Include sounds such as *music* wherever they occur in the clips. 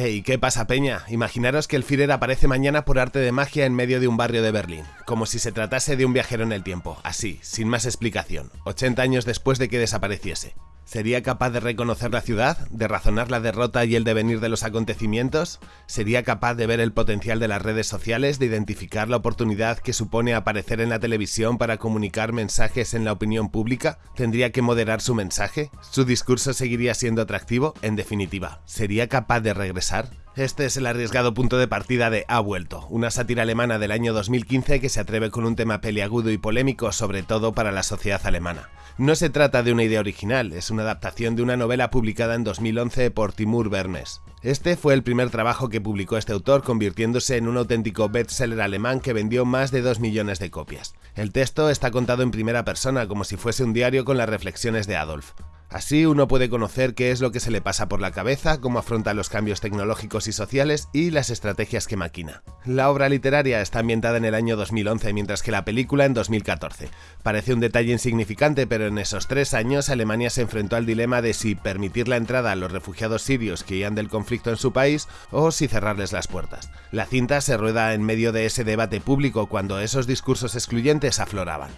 Hey, ¿qué pasa, Peña? Imaginaros que el Führer aparece mañana por arte de magia en medio de un barrio de Berlín, como si se tratase de un viajero en el tiempo, así, sin más explicación, 80 años después de que desapareciese. ¿Sería capaz de reconocer la ciudad? ¿De razonar la derrota y el devenir de los acontecimientos? ¿Sería capaz de ver el potencial de las redes sociales, de identificar la oportunidad que supone aparecer en la televisión para comunicar mensajes en la opinión pública? ¿Tendría que moderar su mensaje? ¿Su discurso seguiría siendo atractivo? En definitiva, ¿sería capaz de regresar? Este es el arriesgado punto de partida de Ha vuelto, una sátira alemana del año 2015 que se atreve con un tema peliagudo y polémico, sobre todo para la sociedad alemana. No se trata de una idea original, es una adaptación de una novela publicada en 2011 por Timur Bernes. Este fue el primer trabajo que publicó este autor, convirtiéndose en un auténtico bestseller alemán que vendió más de 2 millones de copias. El texto está contado en primera persona, como si fuese un diario con las reflexiones de Adolf. Así uno puede conocer qué es lo que se le pasa por la cabeza, cómo afronta los cambios tecnológicos y sociales y las estrategias que maquina. La obra literaria está ambientada en el año 2011, mientras que la película en 2014. Parece un detalle insignificante, pero en esos tres años Alemania se enfrentó al dilema de si permitir la entrada a los refugiados sirios que huían del conflicto en su país o si cerrarles las puertas. La cinta se rueda en medio de ese debate público cuando esos discursos excluyentes afloraban.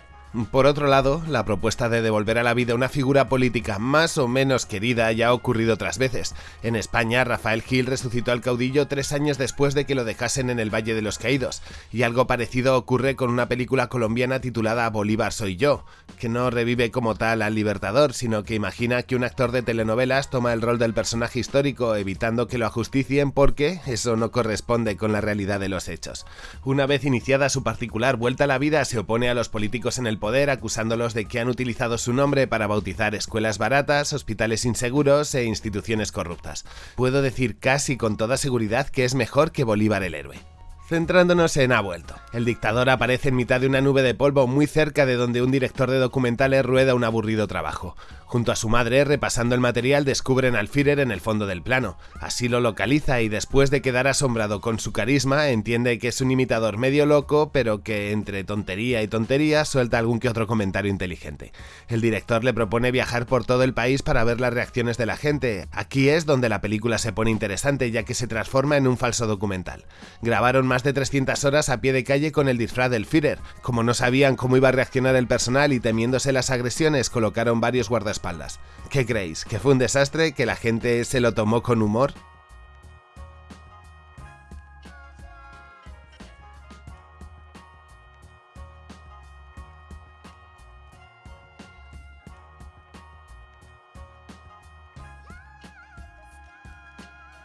Por otro lado, la propuesta de devolver a la vida una figura política más o menos querida ya ha ocurrido otras veces. En España, Rafael Gil resucitó al caudillo tres años después de que lo dejasen en el Valle de los Caídos, y algo parecido ocurre con una película colombiana titulada Bolívar soy yo, que no revive como tal al libertador, sino que imagina que un actor de telenovelas toma el rol del personaje histórico evitando que lo ajusticien porque eso no corresponde con la realidad de los hechos. Una vez iniciada su particular vuelta a la vida, se opone a los políticos en el poder acusándolos de que han utilizado su nombre para bautizar escuelas baratas, hospitales inseguros e instituciones corruptas. Puedo decir casi con toda seguridad que es mejor que Bolívar el héroe. Centrándonos en Ha vuelto. El dictador aparece en mitad de una nube de polvo muy cerca de donde un director de documentales rueda un aburrido trabajo. Junto a su madre, repasando el material, descubren al Führer en el fondo del plano. Así lo localiza y después de quedar asombrado con su carisma, entiende que es un imitador medio loco, pero que entre tontería y tontería suelta algún que otro comentario inteligente. El director le propone viajar por todo el país para ver las reacciones de la gente. Aquí es donde la película se pone interesante, ya que se transforma en un falso documental. Grabaron más de 300 horas a pie de calle con el disfraz del Führer. Como no sabían cómo iba a reaccionar el personal y temiéndose las agresiones, colocaron varios guardaespaldas ¿Qué creéis? ¿Que fue un desastre? ¿Que la gente se lo tomó con humor?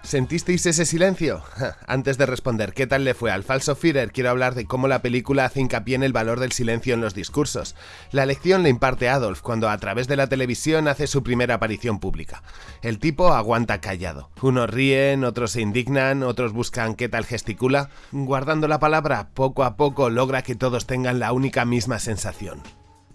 ¿Sentisteis ese silencio? Antes de responder qué tal le fue al falso Führer, quiero hablar de cómo la película hace hincapié en el valor del silencio en los discursos. La lección le imparte Adolf cuando a través de la televisión hace su primera aparición pública. El tipo aguanta callado. Unos ríen, otros se indignan, otros buscan qué tal gesticula. Guardando la palabra, poco a poco logra que todos tengan la única misma sensación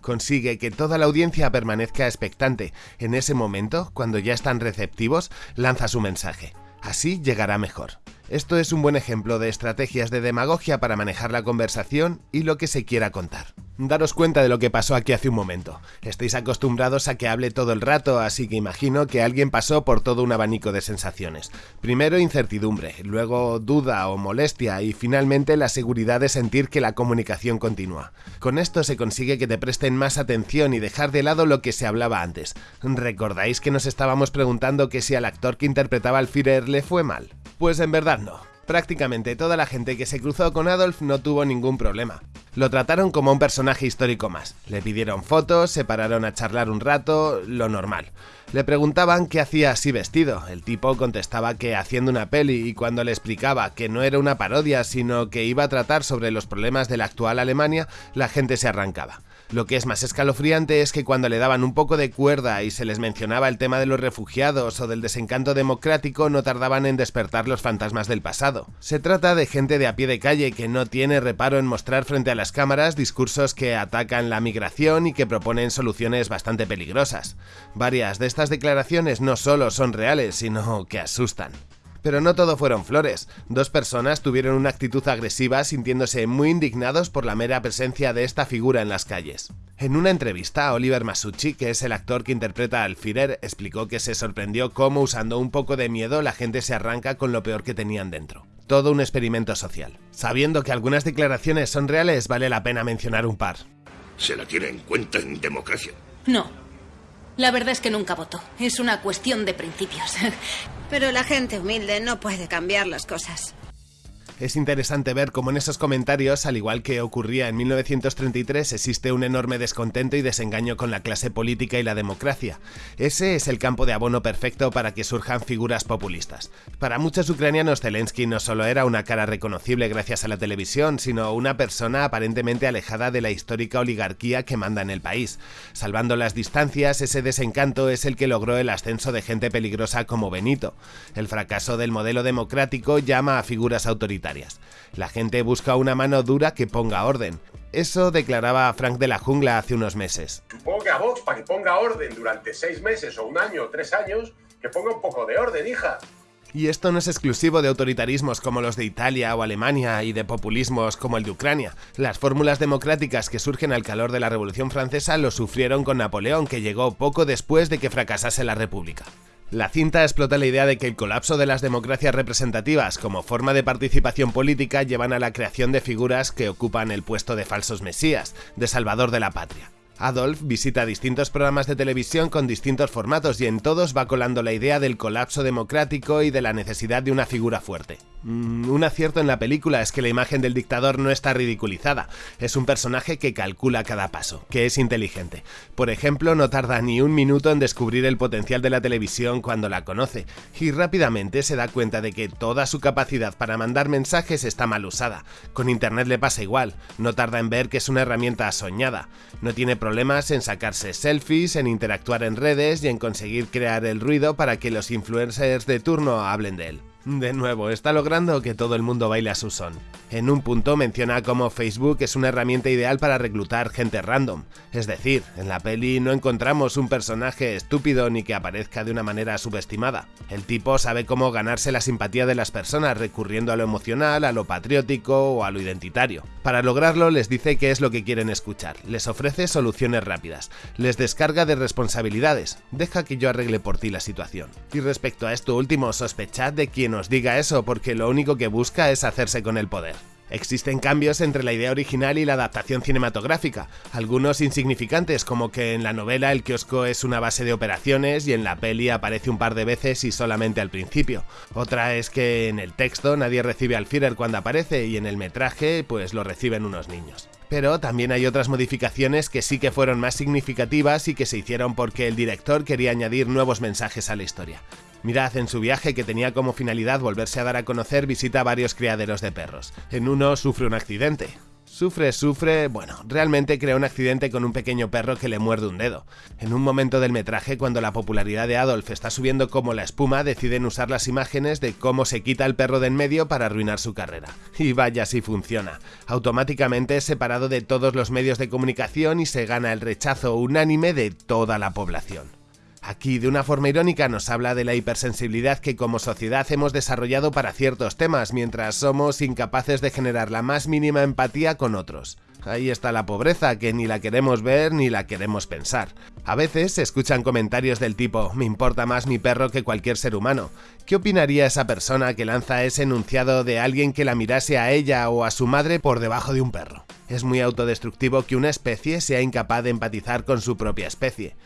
consigue que toda la audiencia permanezca expectante. En ese momento, cuando ya están receptivos, lanza su mensaje. Así llegará mejor. Esto es un buen ejemplo de estrategias de demagogia para manejar la conversación y lo que se quiera contar. Daros cuenta de lo que pasó aquí hace un momento. Estáis acostumbrados a que hable todo el rato, así que imagino que alguien pasó por todo un abanico de sensaciones. Primero incertidumbre, luego duda o molestia y finalmente la seguridad de sentir que la comunicación continúa. Con esto se consigue que te presten más atención y dejar de lado lo que se hablaba antes. ¿Recordáis que nos estábamos preguntando que si al actor que interpretaba al Führer le fue mal? Pues en verdad no. Prácticamente toda la gente que se cruzó con Adolf no tuvo ningún problema. Lo trataron como un personaje histórico más. Le pidieron fotos, se pararon a charlar un rato, lo normal. Le preguntaban qué hacía así vestido. El tipo contestaba que haciendo una peli y cuando le explicaba que no era una parodia, sino que iba a tratar sobre los problemas de la actual Alemania, la gente se arrancaba. Lo que es más escalofriante es que cuando le daban un poco de cuerda y se les mencionaba el tema de los refugiados o del desencanto democrático, no tardaban en despertar los fantasmas del pasado. Se trata de gente de a pie de calle que no tiene reparo en mostrar frente a las cámaras discursos que atacan la migración y que proponen soluciones bastante peligrosas. Varias de estas declaraciones no solo son reales, sino que asustan. Pero no todo fueron flores. Dos personas tuvieron una actitud agresiva sintiéndose muy indignados por la mera presencia de esta figura en las calles. En una entrevista, Oliver Masucci, que es el actor que interpreta al Führer, explicó que se sorprendió cómo usando un poco de miedo la gente se arranca con lo peor que tenían dentro. Todo un experimento social. Sabiendo que algunas declaraciones son reales, vale la pena mencionar un par. ¿Se la tiene en cuenta en democracia? No. La verdad es que nunca votó. Es una cuestión de principios. *laughs* Pero la gente humilde no puede cambiar las cosas. Es interesante ver cómo en esos comentarios, al igual que ocurría en 1933, existe un enorme descontento y desengaño con la clase política y la democracia. Ese es el campo de abono perfecto para que surjan figuras populistas. Para muchos ucranianos, Zelensky no solo era una cara reconocible gracias a la televisión, sino una persona aparentemente alejada de la histórica oligarquía que manda en el país. Salvando las distancias, ese desencanto es el que logró el ascenso de gente peligrosa como Benito. El fracaso del modelo democrático llama a figuras autoritarias la gente busca una mano dura que ponga orden. Eso declaraba Frank de la Jungla hace unos meses. Supongo que a Vox, para que ponga orden durante seis meses o un año o tres años, que ponga un poco de orden, hija. Y esto no es exclusivo de autoritarismos como los de Italia o Alemania y de populismos como el de Ucrania. Las fórmulas democráticas que surgen al calor de la Revolución Francesa lo sufrieron con Napoleón, que llegó poco después de que fracasase la República. La cinta explota la idea de que el colapso de las democracias representativas como forma de participación política llevan a la creación de figuras que ocupan el puesto de falsos mesías, de salvador de la patria. Adolf visita distintos programas de televisión con distintos formatos y en todos va colando la idea del colapso democrático y de la necesidad de una figura fuerte. Mm, un acierto en la película es que la imagen del dictador no está ridiculizada, es un personaje que calcula cada paso, que es inteligente. Por ejemplo, no tarda ni un minuto en descubrir el potencial de la televisión cuando la conoce, y rápidamente se da cuenta de que toda su capacidad para mandar mensajes está mal usada. Con internet le pasa igual, no tarda en ver que es una herramienta soñada, no tiene problemas en sacarse selfies, en interactuar en redes y en conseguir crear el ruido para que los influencers de turno hablen de él. De nuevo, está logrando que todo el mundo baile a su son. En un punto menciona cómo Facebook es una herramienta ideal para reclutar gente random. Es decir, en la peli no encontramos un personaje estúpido ni que aparezca de una manera subestimada. El tipo sabe cómo ganarse la simpatía de las personas recurriendo a lo emocional, a lo patriótico o a lo identitario. Para lograrlo les dice qué es lo que quieren escuchar, les ofrece soluciones rápidas, les descarga de responsabilidades, deja que yo arregle por ti la situación. Y respecto a esto último, sospechad de quién nos diga eso porque lo único que busca es hacerse con el poder. Existen cambios entre la idea original y la adaptación cinematográfica, algunos insignificantes como que en la novela el kiosco es una base de operaciones y en la peli aparece un par de veces y solamente al principio. Otra es que en el texto nadie recibe al Führer cuando aparece y en el metraje pues lo reciben unos niños. Pero también hay otras modificaciones que sí que fueron más significativas y que se hicieron porque el director quería añadir nuevos mensajes a la historia. Mirad, en su viaje que tenía como finalidad volverse a dar a conocer, visita varios criaderos de perros. En uno sufre un accidente. Sufre, sufre, bueno, realmente crea un accidente con un pequeño perro que le muerde un dedo. En un momento del metraje, cuando la popularidad de Adolf está subiendo como la espuma, deciden usar las imágenes de cómo se quita el perro de en medio para arruinar su carrera. Y vaya si funciona. Automáticamente es separado de todos los medios de comunicación y se gana el rechazo unánime de toda la población. Aquí, de una forma irónica, nos habla de la hipersensibilidad que como sociedad hemos desarrollado para ciertos temas, mientras somos incapaces de generar la más mínima empatía con otros. Ahí está la pobreza, que ni la queremos ver ni la queremos pensar. A veces se escuchan comentarios del tipo, me importa más mi perro que cualquier ser humano. ¿Qué opinaría esa persona que lanza ese enunciado de alguien que la mirase a ella o a su madre por debajo de un perro? Es muy autodestructivo que una especie sea incapaz de empatizar con su propia especie.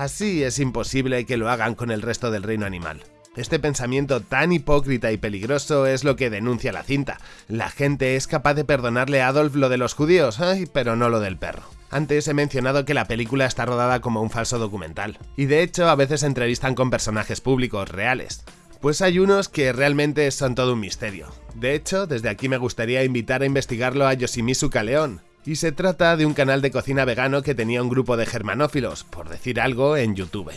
Así es imposible que lo hagan con el resto del reino animal. Este pensamiento tan hipócrita y peligroso es lo que denuncia la cinta. La gente es capaz de perdonarle a Adolf lo de los judíos, pero no lo del perro. Antes he mencionado que la película está rodada como un falso documental, y de hecho a veces entrevistan con personajes públicos reales. Pues hay unos que realmente son todo un misterio. De hecho, desde aquí me gustaría invitar a investigarlo a Yoshimizu Kaleon, y se trata de un canal de cocina vegano que tenía un grupo de germanófilos, por decir algo, en YouTube.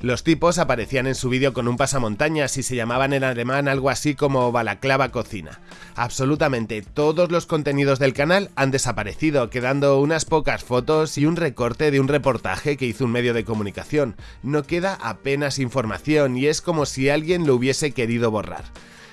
Los tipos aparecían en su vídeo con un pasamontañas y se llamaban en alemán algo así como Balaclava Cocina. Absolutamente todos los contenidos del canal han desaparecido, quedando unas pocas fotos y un recorte de un reportaje que hizo un medio de comunicación. No queda apenas información y es como si alguien lo hubiese querido borrar.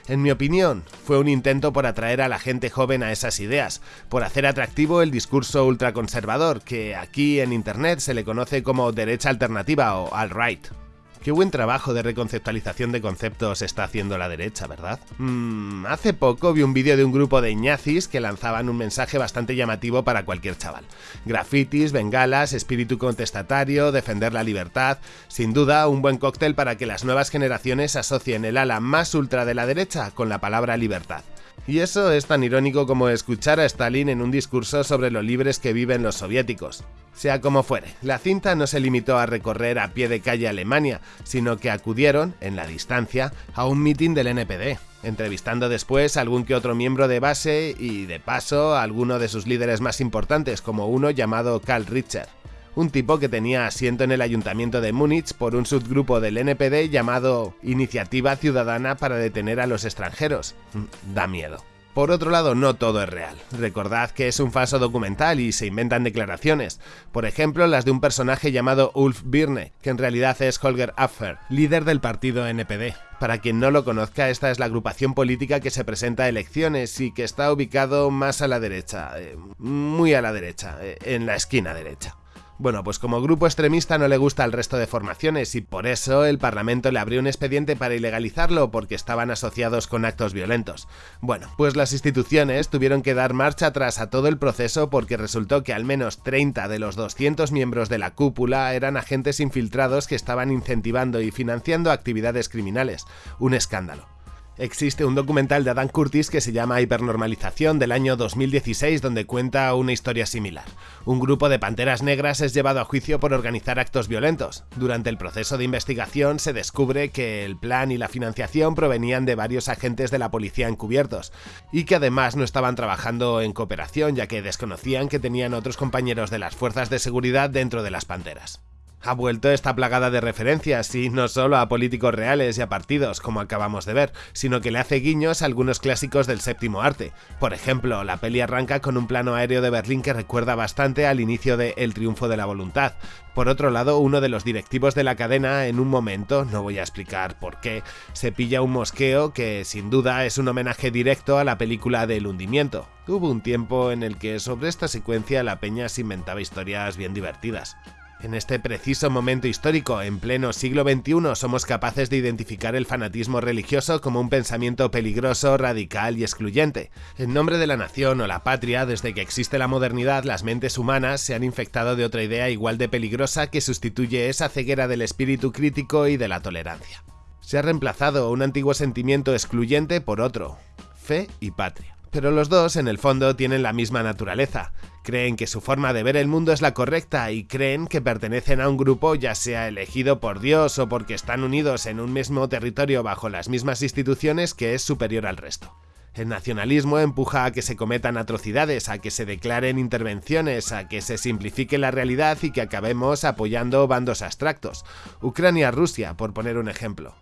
En mi opinión, fue un intento por atraer a la gente joven a esas ideas, por hacer atractivo el discurso ultraconservador, que aquí en Internet se le conoce como derecha alternativa o alt-right. Qué buen trabajo de reconceptualización de conceptos está haciendo la derecha, ¿verdad? Mm, hace poco vi un vídeo de un grupo de ñazis que lanzaban un mensaje bastante llamativo para cualquier chaval. Grafitis, bengalas, espíritu contestatario, defender la libertad... Sin duda, un buen cóctel para que las nuevas generaciones asocien el ala más ultra de la derecha con la palabra libertad. Y eso es tan irónico como escuchar a Stalin en un discurso sobre lo libres que viven los soviéticos. Sea como fuere, la cinta no se limitó a recorrer a pie de calle Alemania, sino que acudieron, en la distancia, a un mitin del NPD, entrevistando después a algún que otro miembro de base y, de paso, a alguno de sus líderes más importantes, como uno llamado Karl Richter un tipo que tenía asiento en el ayuntamiento de Múnich por un subgrupo del NPD llamado Iniciativa Ciudadana para Detener a los Extranjeros. Mm, da miedo. Por otro lado, no todo es real. Recordad que es un falso documental y se inventan declaraciones. Por ejemplo, las de un personaje llamado Ulf Birne, que en realidad es Holger Affer, líder del partido NPD. Para quien no lo conozca, esta es la agrupación política que se presenta a elecciones y que está ubicado más a la derecha, eh, muy a la derecha, eh, en la esquina derecha. Bueno, pues como grupo extremista no le gusta al resto de formaciones y por eso el Parlamento le abrió un expediente para ilegalizarlo porque estaban asociados con actos violentos. Bueno, pues las instituciones tuvieron que dar marcha atrás a todo el proceso porque resultó que al menos 30 de los 200 miembros de la cúpula eran agentes infiltrados que estaban incentivando y financiando actividades criminales. Un escándalo. Existe un documental de Adam Curtis que se llama Hipernormalización del año 2016 donde cuenta una historia similar. Un grupo de panteras negras es llevado a juicio por organizar actos violentos. Durante el proceso de investigación se descubre que el plan y la financiación provenían de varios agentes de la policía encubiertos y que además no estaban trabajando en cooperación ya que desconocían que tenían otros compañeros de las fuerzas de seguridad dentro de las panteras ha vuelto esta plagada de referencias, y no solo a políticos reales y a partidos, como acabamos de ver, sino que le hace guiños a algunos clásicos del séptimo arte. Por ejemplo, la peli arranca con un plano aéreo de Berlín que recuerda bastante al inicio de El triunfo de la voluntad. Por otro lado, uno de los directivos de la cadena, en un momento, no voy a explicar por qué, se pilla un mosqueo que sin duda es un homenaje directo a la película del hundimiento. Hubo un tiempo en el que sobre esta secuencia la peña se inventaba historias bien divertidas. En este preciso momento histórico, en pleno siglo XXI, somos capaces de identificar el fanatismo religioso como un pensamiento peligroso, radical y excluyente. En nombre de la nación o la patria, desde que existe la modernidad, las mentes humanas se han infectado de otra idea igual de peligrosa que sustituye esa ceguera del espíritu crítico y de la tolerancia. Se ha reemplazado un antiguo sentimiento excluyente por otro, fe y patria pero los dos en el fondo tienen la misma naturaleza. Creen que su forma de ver el mundo es la correcta y creen que pertenecen a un grupo ya sea elegido por Dios o porque están unidos en un mismo territorio bajo las mismas instituciones que es superior al resto. El nacionalismo empuja a que se cometan atrocidades, a que se declaren intervenciones, a que se simplifique la realidad y que acabemos apoyando bandos abstractos. Ucrania-Rusia, por poner un ejemplo.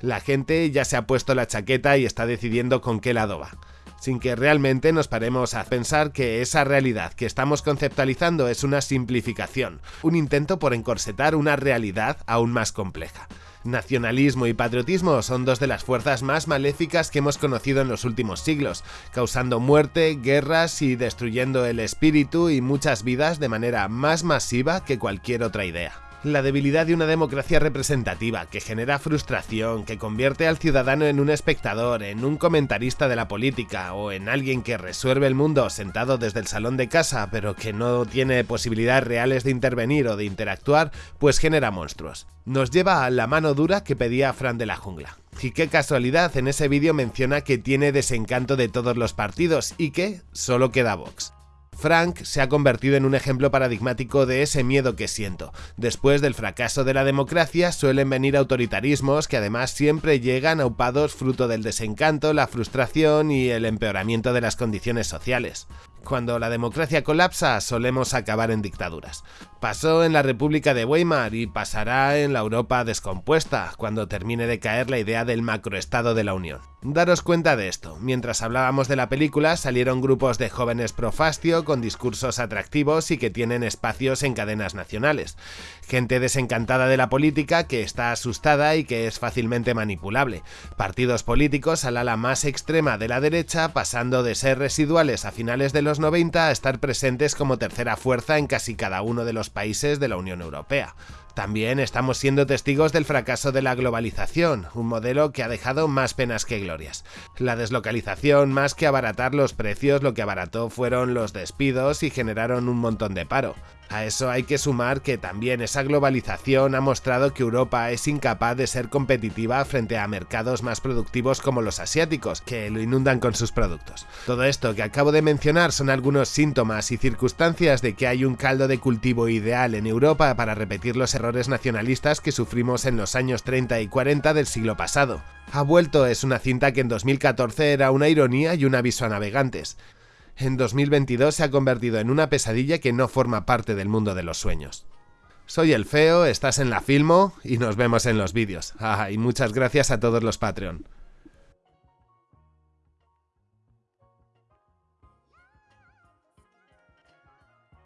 La gente ya se ha puesto la chaqueta y está decidiendo con qué lado va sin que realmente nos paremos a pensar que esa realidad que estamos conceptualizando es una simplificación, un intento por encorsetar una realidad aún más compleja. Nacionalismo y patriotismo son dos de las fuerzas más maléficas que hemos conocido en los últimos siglos, causando muerte, guerras y destruyendo el espíritu y muchas vidas de manera más masiva que cualquier otra idea la debilidad de una democracia representativa que genera frustración, que convierte al ciudadano en un espectador, en un comentarista de la política o en alguien que resuelve el mundo sentado desde el salón de casa pero que no tiene posibilidades reales de intervenir o de interactuar, pues genera monstruos. Nos lleva a la mano dura que pedía Fran de la Jungla. Y qué casualidad, en ese vídeo menciona que tiene desencanto de todos los partidos y que solo queda Vox. Frank se ha convertido en un ejemplo paradigmático de ese miedo que siento. Después del fracaso de la democracia suelen venir autoritarismos que además siempre llegan aupados fruto del desencanto, la frustración y el empeoramiento de las condiciones sociales. Cuando la democracia colapsa, solemos acabar en dictaduras. Pasó en la República de Weimar y pasará en la Europa descompuesta, cuando termine de caer la idea del macroestado de la Unión. Daros cuenta de esto, mientras hablábamos de la película salieron grupos de jóvenes profastio con discursos atractivos y que tienen espacios en cadenas nacionales. Gente desencantada de la política que está asustada y que es fácilmente manipulable. Partidos políticos al ala más extrema de la derecha pasando de ser residuales a finales de los 90 a estar presentes como tercera fuerza en casi cada uno de los países de la Unión Europea. También estamos siendo testigos del fracaso de la globalización, un modelo que ha dejado más penas que glorias. La deslocalización, más que abaratar los precios, lo que abarató fueron los despidos y generaron un montón de paro. A eso hay que sumar que también esa globalización ha mostrado que Europa es incapaz de ser competitiva frente a mercados más productivos como los asiáticos, que lo inundan con sus productos. Todo esto que acabo de mencionar son algunos síntomas y circunstancias de que hay un caldo de cultivo ideal en Europa para repetir los errores nacionalistas que sufrimos en los años 30 y 40 del siglo pasado. Ha vuelto es una cinta que en 2014 era una ironía y un aviso a navegantes en 2022 se ha convertido en una pesadilla que no forma parte del mundo de los sueños. Soy el Feo, estás en la Filmo y nos vemos en los vídeos. Ah, y muchas gracias a todos los Patreon.